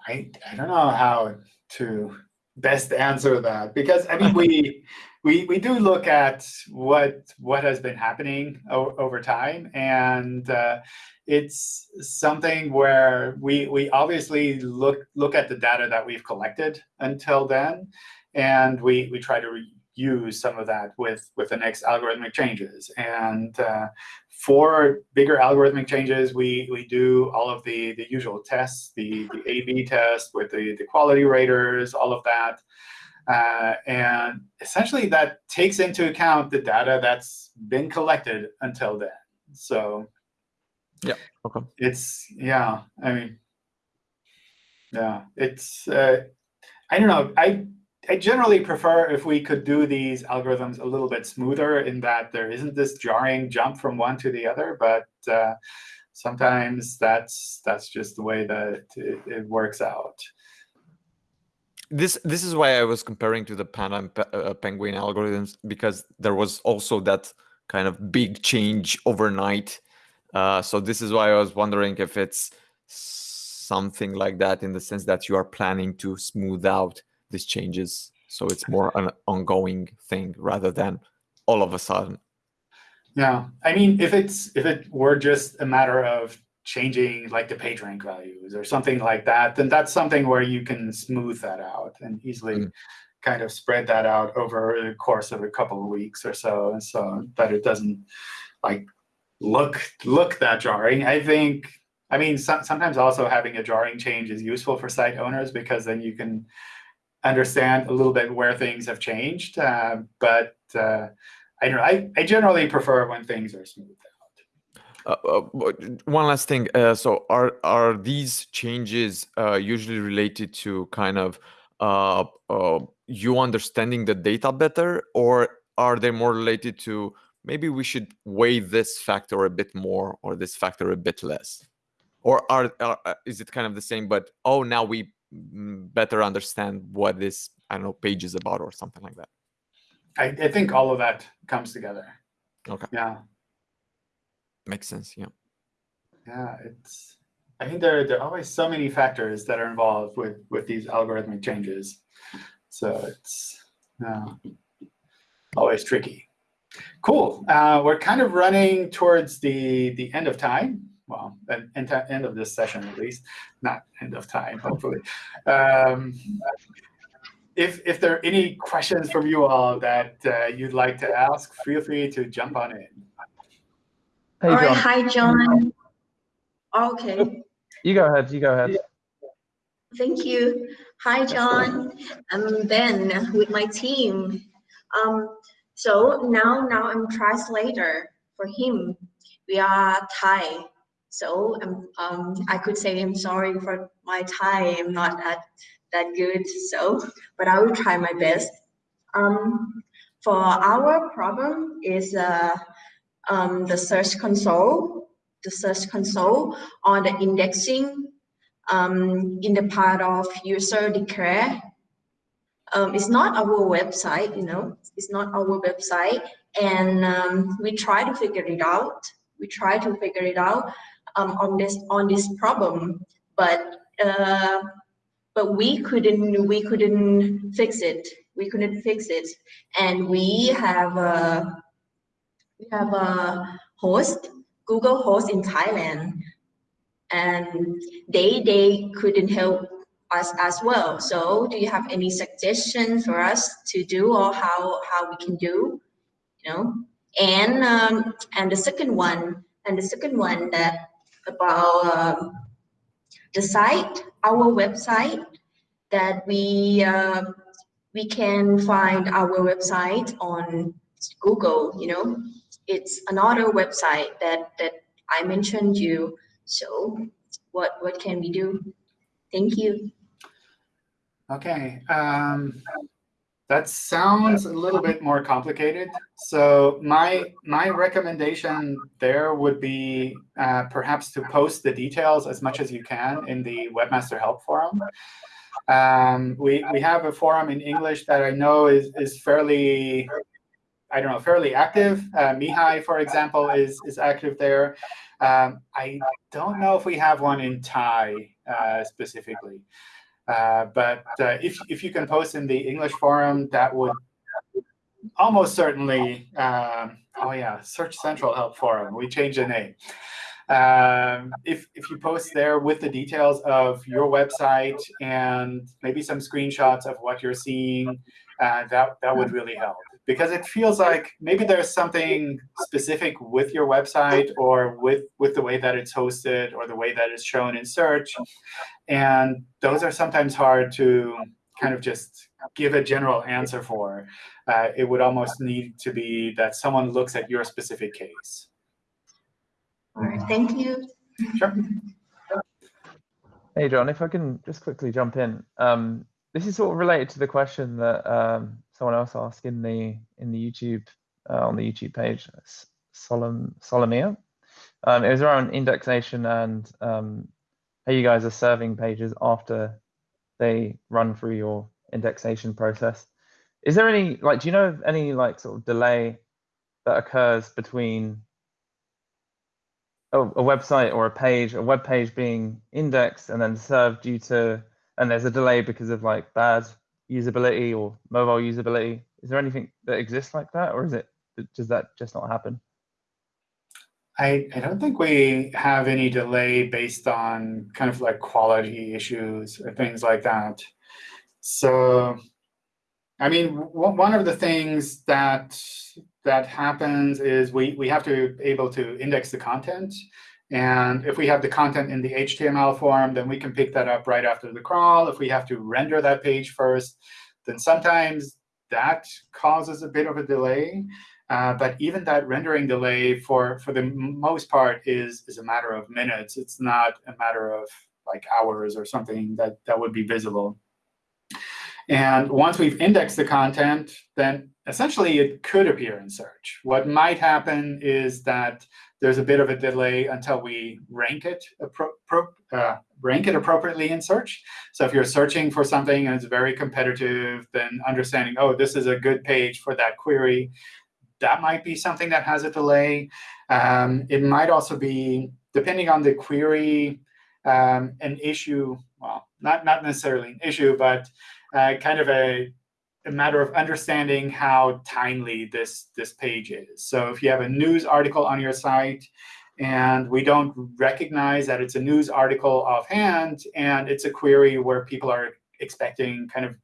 I, I don't know how to best answer that because I mean we [laughs] we we do look at what what has been happening over time and uh, it's something where we we obviously look look at the data that we've collected until then and we, we try to use some of that with, with the next algorithmic changes. And uh, for bigger algorithmic changes, we, we do all of the, the usual tests, the, the A-B test with the, the quality raters, all of that. Uh, and essentially, that takes into account the data that's been collected until then. So yeah, okay. It's, yeah, I mean, yeah, it's, uh, I don't know. I I generally prefer if we could do these algorithms a little bit smoother in that there isn't this jarring jump from one to the other, but uh, sometimes that's that's just the way that it, it, works out. This this is why I was comparing to the Panda and uh, Penguin algorithms because there was also that kind of big change overnight. Uh, so this is why I was wondering if it's something like that in the sense that you are planning to smooth out these changes so it's more an ongoing thing rather than all of a sudden yeah i mean if it's if it were just a matter of changing like the page rank values or something like that then that's something where you can smooth that out and easily mm. kind of spread that out over the course of a couple of weeks or so and so that it doesn't like look look that jarring i think i mean so, sometimes also having a jarring change is useful for site owners because then you can understand a little bit where things have changed. Uh, but uh, I don't know. I, I generally prefer when things are smoothed out. Uh, uh one last thing. Uh, so are are these changes uh, usually related to kind of you understanding the data better, or are they more related to maybe we should weigh this factor a bit more or this factor a bit less? Or are, are is it kind of the same, but oh, now we better understand what this I don't know page is about or something like that. I, I think all of that comes together. Okay. Yeah. Makes sense. Yeah. Yeah, it's. I think there there are always so many factors that are involved with with these algorithmic changes, so it's uh, always tricky. Cool. Uh, we're kind of running towards the the end of time well, end, end of this session at least, not end of time, hopefully. Um, if, if there are any questions from you all that uh, you'd like to ask, feel free to jump on in. Hey, all John. Right, hi, John. Okay. You go ahead. You go ahead. Thank you. Hi, John. I'm Ben with my team. Um, so now, now I'm translator for him. We are Thai so um, um, I could say I'm sorry for my. I'm not that that good. So, but I will try my best. Um, for our problem is uh, um, the search console, the search console on the indexing um, in the part of user declare. Um, it's not our website, you know, it's not our website. And um, we try to figure it out. We try to figure it out um, on this on this problem, but uh, but we couldn't we couldn't fix it. We couldn't fix it, and we have a we have a host Google host in Thailand, and they they couldn't help us as well. So, do you have any suggestions for us to do or how how we can do? You know, and um, and the second one and the second one that about um, the site, our website, that we uh, we can find our website on Google. You know, it's another website that that I mentioned you. So, what what can we do? Thank you. Okay. Um, that sounds a little bit more complicated. So my my recommendation there would be uh, perhaps to post the details as much as you can in the Webmaster Help Forum. Um, we we have a forum in English that I know is is fairly I don't know fairly active. Uh, Mihai, for example, is is active there. Um, I don't know if we have one in Thai uh, specifically. Uh, but uh, if, if you can post in the English forum, that would almost certainly, um, oh yeah, Search Central Help Forum. We changed the name. Um, if, if you post there with the details of your website and maybe some screenshots of what you're seeing uh, that that would really help because it feels like maybe there's something specific with your website or with with the way that it's hosted or the way that it's shown in search, and those are sometimes hard to kind of just give a general answer for. Uh, it would almost need to be that someone looks at your specific case. All right, thank you. Sure. Hey, John, if I can just quickly jump in. Um, this is sort of related to the question that um, someone else asked in the in the YouTube uh, on the YouTube page, Solom Solomia. Um, it was around indexation and um, how you guys are serving pages after they run through your indexation process. Is there any like do you know of any like sort of delay that occurs between a, a website or a page, a web page being indexed and then served due to and there's a delay because of like bad usability or mobile usability. Is there anything that exists like that, or is it does that just not happen? I, I don't think we have any delay based on kind of like quality issues or things like that. So, I mean, one of the things that that happens is we, we have to be able to index the content. And if we have the content in the HTML form, then we can pick that up right after the crawl. If we have to render that page first, then sometimes that causes a bit of a delay. Uh, but even that rendering delay, for, for the most part, is, is a matter of minutes. It's not a matter of like hours or something that, that would be visible. And once we've indexed the content, then essentially it could appear in search. What might happen is that there's a bit of a delay until we rank it, uh, rank it appropriately in search. So if you're searching for something and it's very competitive, then understanding, oh, this is a good page for that query, that might be something that has a delay. Um, it might also be, depending on the query, um, an issue, well, not, not necessarily an issue, but uh, kind of a a matter of understanding how timely this, this page is. So if you have a news article on your site, and we don't recognize that it's a news article offhand, and it's a query where people are expecting kind of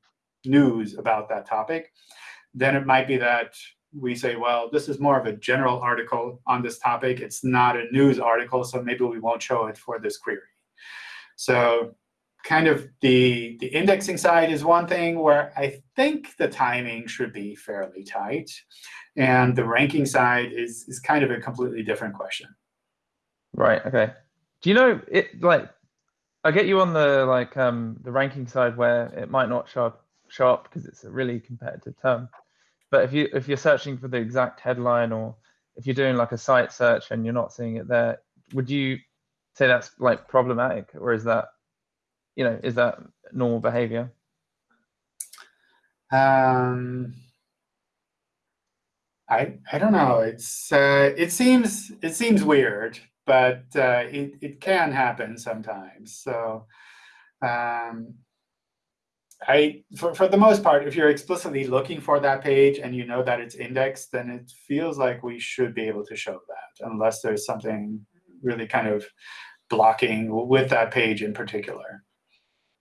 news about that topic, then it might be that we say, well, this is more of a general article on this topic. It's not a news article, so maybe we won't show it for this query. So kind of the, the indexing side is one thing where I think the timing should be fairly tight. And the ranking side is, is kind of a completely different question. Right, OK. Do you know, it like, I get you on the like um, the ranking side where it might not show up, show up because it's a really competitive term. But if you if you're searching for the exact headline or if you're doing like a site search and you're not seeing it there, would you say that's like problematic or is that you know, is that normal behavior? Um, I I don't know. It's uh, it seems it seems weird, but uh, it it can happen sometimes. So. Um, I, for, for the most part, if you're explicitly looking for that page and you know that it's indexed, then it feels like we should be able to show that, unless there's something really kind of blocking with that page in particular.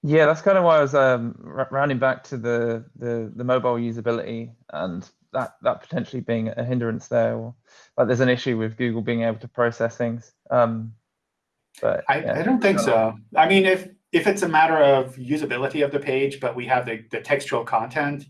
Yeah, that's kind of why I was um, rounding back to the, the the mobile usability and that that potentially being a hindrance there, or like there's an issue with Google being able to process things. Um, but I, yeah. I don't think so. I mean, if if it's a matter of usability of the page, but we have the, the textual content,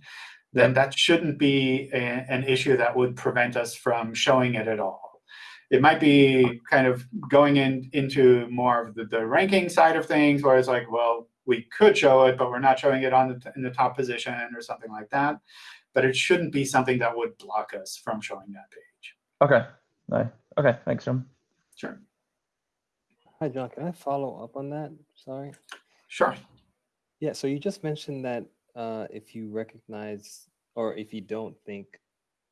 then that shouldn't be a, an issue that would prevent us from showing it at all. It might be kind of going in into more of the, the ranking side of things, where it's like, well, we could show it, but we're not showing it on the, in the top position or something like that. But it shouldn't be something that would block us from showing that page. OK. No. OK. Thanks, John. Sure. Hi, John. Can I follow up on that? Sorry. Sure. Yeah. So you just mentioned that uh, if you recognize or if you don't think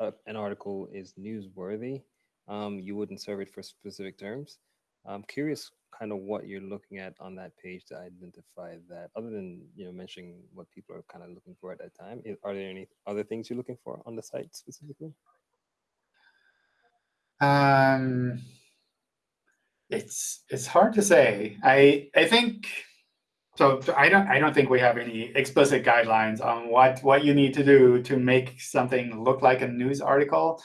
uh, an article is newsworthy, um, you wouldn't serve it for specific terms. I'm curious kind of what you're looking at on that page to identify that other than you know mentioning what people are kind of looking for at that time are there any other things you're looking for on the site specifically um it's it's hard to say i i think so I don't I don't think we have any explicit guidelines on what what you need to do to make something look like a news article.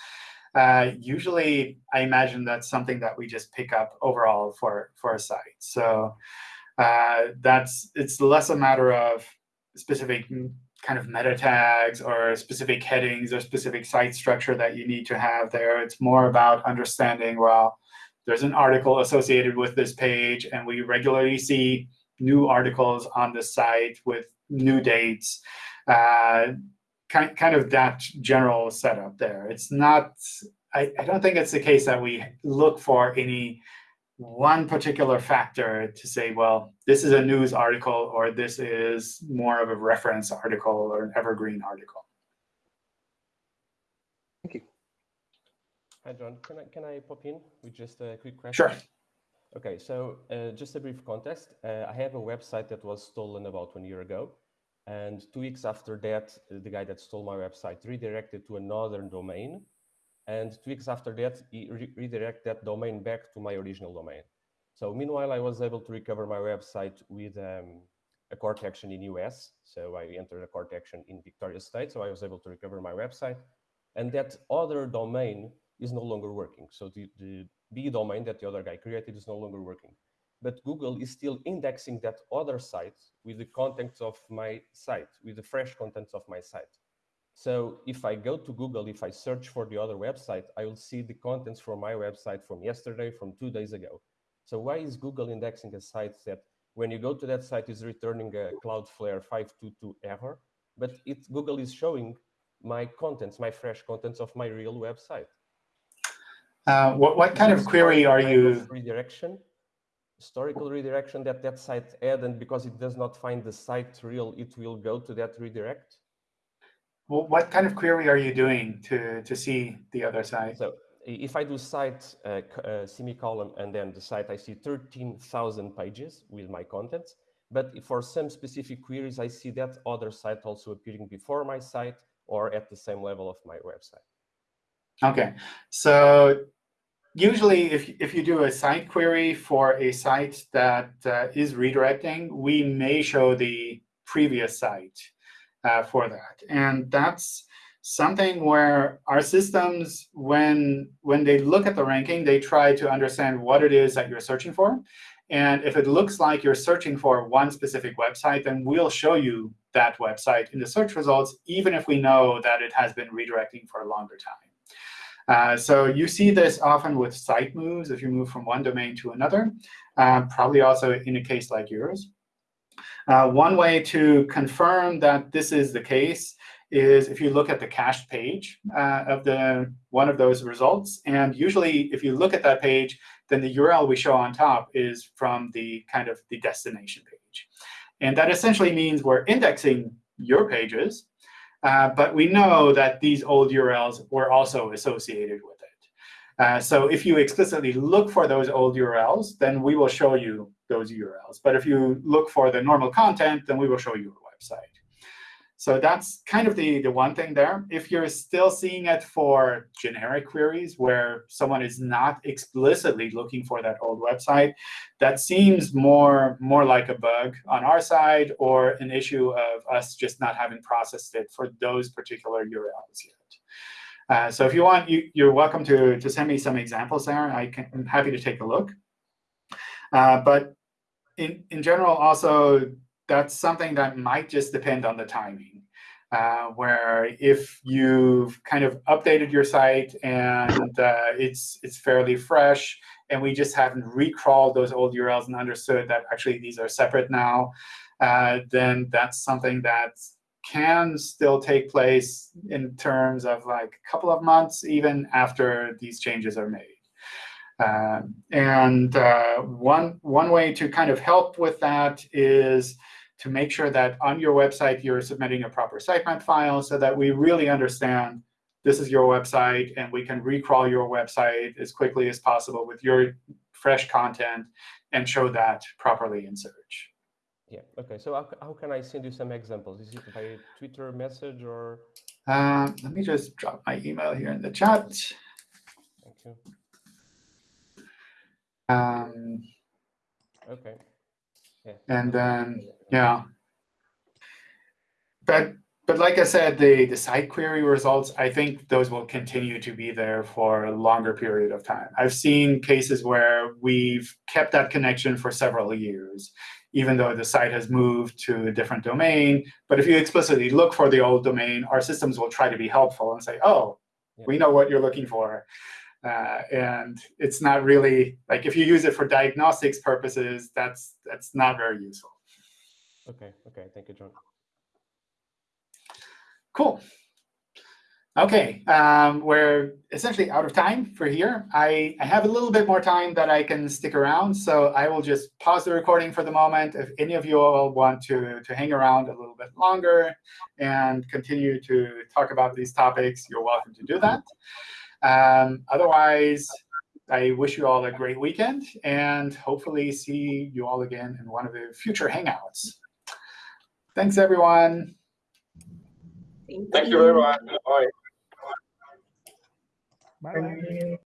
Uh, usually, I imagine that's something that we just pick up overall for for a site. So uh, that's it's less a matter of specific kind of meta tags or specific headings or specific site structure that you need to have there. It's more about understanding well, there's an article associated with this page, and we regularly see new articles on the site with new dates. Uh, kind, kind of that general setup there. It's not, I, I don't think it's the case that we look for any one particular factor to say, well, this is a news article or this is more of a reference article or an evergreen article. Thank you. Hi, John. Can I, can I pop in with just a quick question? Sure. Okay, so uh, just a brief context. Uh, I have a website that was stolen about one year ago. And two weeks after that, the guy that stole my website redirected to another domain. And two weeks after that, he re redirected that domain back to my original domain. So meanwhile, I was able to recover my website with um, a court action in US. So I entered a court action in Victoria State. So I was able to recover my website. And that other domain is no longer working. So the, the B domain that the other guy created is no longer working. But Google is still indexing that other site with the contents of my site, with the fresh contents of my site. So if I go to Google, if I search for the other website, I will see the contents from my website from yesterday, from two days ago. So why is Google indexing a site that when you go to that site is returning a Cloudflare 522 error, but it Google is showing my contents, my fresh contents of my real website. Uh, what, what kind of query are you? Redirection, historical redirection that that site had, and because it does not find the site real, it will go to that redirect. Well, what kind of query are you doing to, to see the other site? So if I do site uh, uh, semicolon and then the site, I see 13,000 pages with my contents. But for some specific queries, I see that other site also appearing before my site or at the same level of my website. Okay, so usually if, if you do a site query for a site that uh, is redirecting, we may show the previous site uh, for that. And that's something where our systems, when, when they look at the ranking, they try to understand what it is that you're searching for. And if it looks like you're searching for one specific website, then we'll show you that website in the search results, even if we know that it has been redirecting for a longer time. Uh, so you see this often with site moves if you move from one domain to another, um, probably also in a case like yours. Uh, one way to confirm that this is the case is if you look at the cached page uh, of the one of those results. And usually, if you look at that page, then the URL we show on top is from the kind of the destination page. And that essentially means we're indexing your pages uh, but we know that these old URLs were also associated with it. Uh, so if you explicitly look for those old URLs, then we will show you those URLs. But if you look for the normal content, then we will show you a website. So that's kind of the, the one thing there. If you're still seeing it for generic queries where someone is not explicitly looking for that old website, that seems more, more like a bug on our side or an issue of us just not having processed it for those particular URLs yet. Uh, so if you want, you, you're welcome to, to send me some examples there. I can, I'm happy to take a look. Uh, but in, in general, also, that's something that might just depend on the timing. Uh, where if you've kind of updated your site and uh, it's it's fairly fresh, and we just haven't recrawled those old URLs and understood that actually these are separate now, uh, then that's something that can still take place in terms of like a couple of months, even after these changes are made. Um, and uh, one one way to kind of help with that is to make sure that on your website you're submitting a proper sitemap file so that we really understand this is your website and we can recrawl your website as quickly as possible with your fresh content and show that properly in search. Yeah, OK. So how, how can I send you some examples? Is it by Twitter message or? Um, let me just drop my email here in the chat. Thank you. Um, OK. yeah. And then Yeah. But but like I said, the the site query results, I think those will continue to be there for a longer period of time. I've seen cases where we've kept that connection for several years, even though the site has moved to a different domain. But if you explicitly look for the old domain, our systems will try to be helpful and say, oh, Yeah. we know what you're looking for. Uh, and it's not really like if you use it for diagnostics purposes, that's that's not very useful. Okay, okay, thank you, John. Cool. OK, um, we're essentially out of time for here. I, I have a little bit more time that I can stick around, so I will just pause the recording for the moment. If any of you all want to, to hang around a little bit longer and continue to talk about these topics, you're welcome to do that. Um, otherwise, I wish you all a great weekend, and hopefully see you all again in one of the future Hangouts. Thanks, everyone. Thank you everyone. much. Bye. Bye.